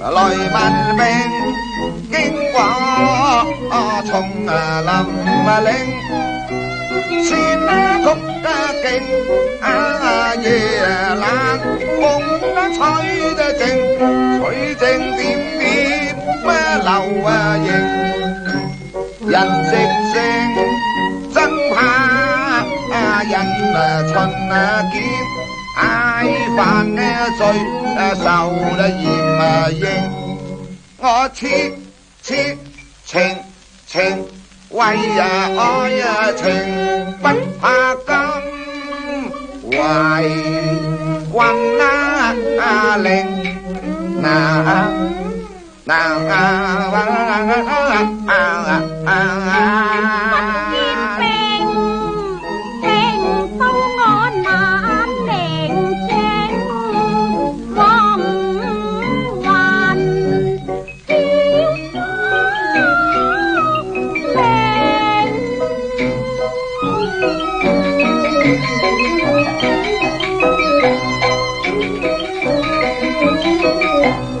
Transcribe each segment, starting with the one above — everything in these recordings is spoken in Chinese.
来慢明经过丛林林，心曲得啊，夜冷风吹得静，吹静点点流萤，人声声真怕人来闯啊爱犯呢罪，受了严啊刑，我痴痴情情为呀爱呀情，不怕金、为棍、啊令、难、难、啊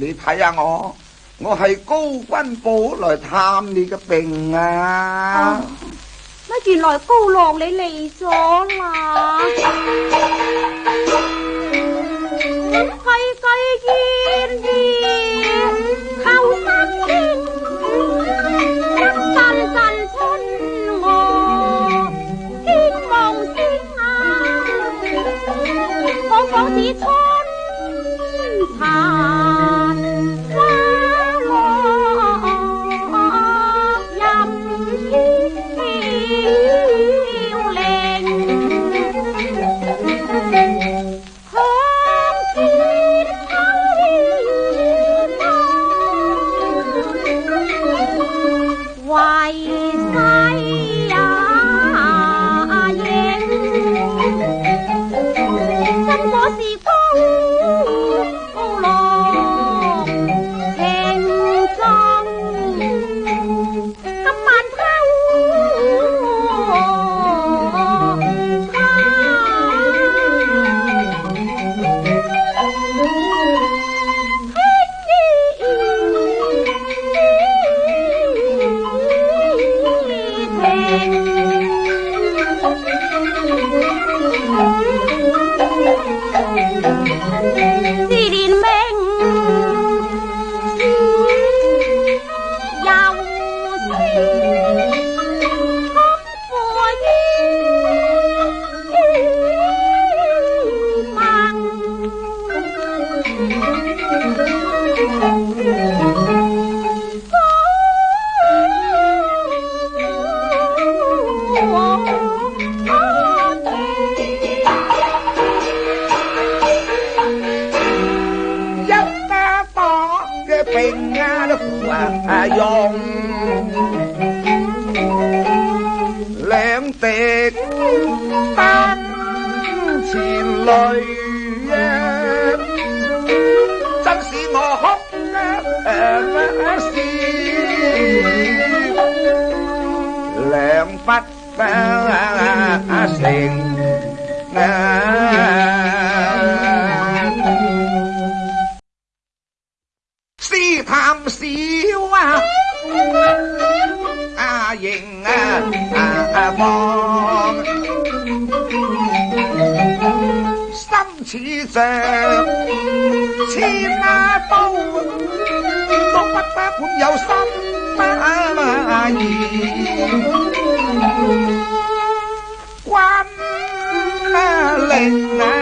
你睇下我，我系高君宝来探你嘅病啊！乜原来高浪你嚟咗啦？细细烟烟，透山烟，阵阵春雾，星啊，我讲只知？Bye. 泪呀，真使我哭啊！不消两不相成啊！试探少啊，啊赢啊啊博。似像千马刀，刀不得管有心而已。关灵啊！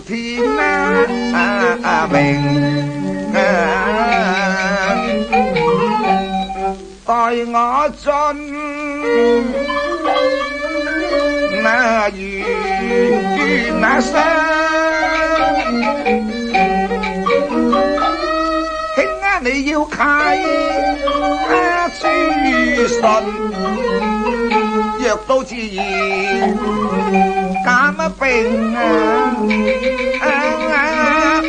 天南明待我进那缘那山，啊，你要契啊，书信。都自然减乜病啊！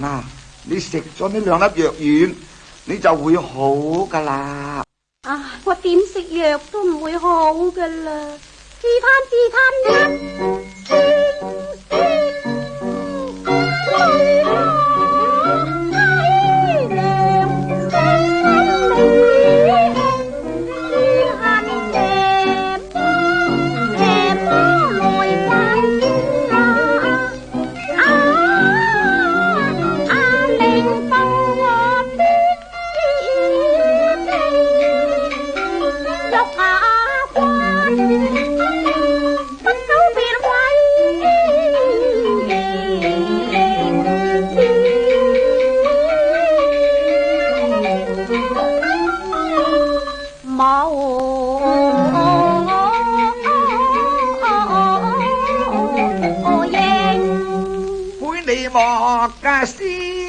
嗱，你食咗呢两粒药丸，你就会好噶啦。啊，我点食药都唔会好噶啦，自叹自贪叹。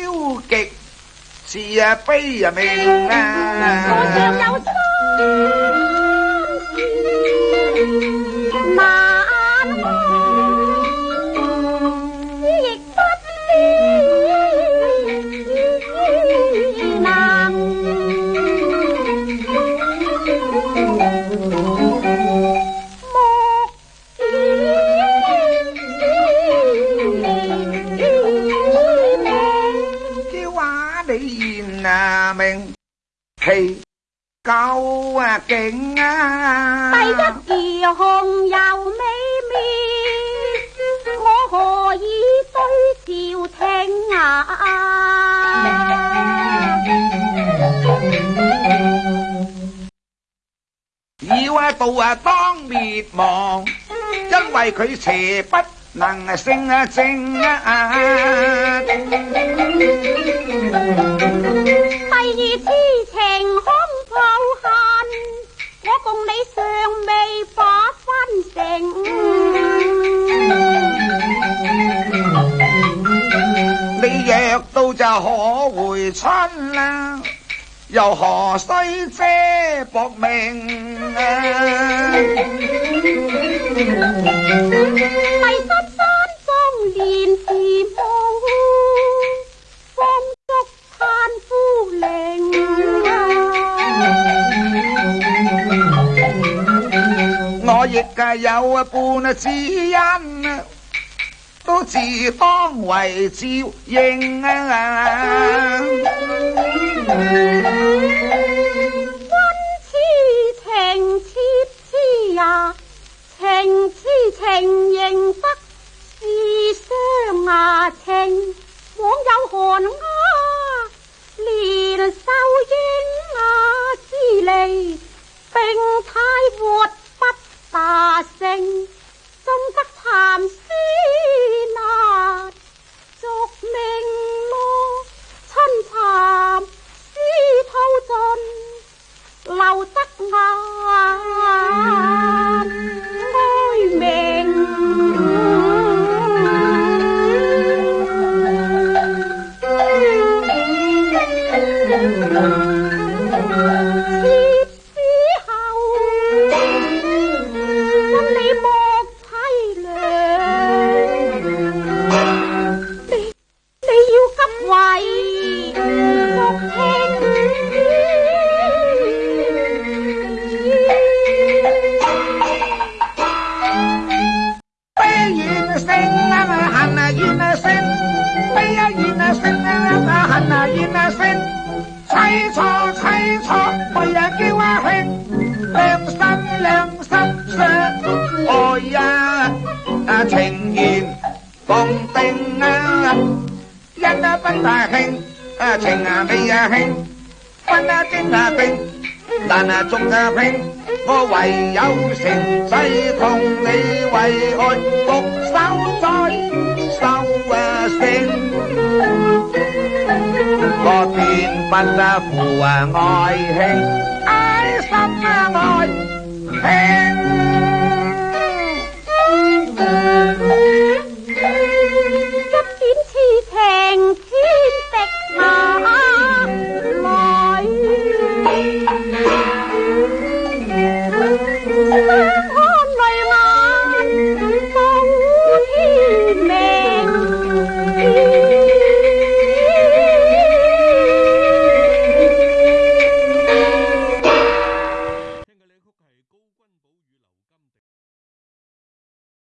消极是啊卑啊，命啊！我唱有错。第一红又美，我何以对朝听啊？以为道啊，当灭亡，因为佢邪不能胜啊！正啊啊！第二痴情。共你尚未化分成，你若到就可回春啦，又何须遮薄命啊？第十三山年时梦，母，方足叹夫灵。亦皆有半知因，都自方为照应啊！温痴情，痴痴呀，情痴情认得，是相啊情，枉有寒鸦连瘦影啊，之里并太活大聲，真得譚思難，續命路親蠶絲透盡，留得眼哀鳴。Thank you. 怨声啊，恨啊，怨声；悲呀，怨啊声啊，恨啊，怨啊声。吹错，吹错，未呀叫我听。两心，两心伤，爱呀情言讲定啊，因呀不大啊情啊未啊兴，分呀真啊定，但啊终啊平。我唯有成世同你為愛獨守在修啊聖，我便不負啊愛卿，愛心啊愛卿。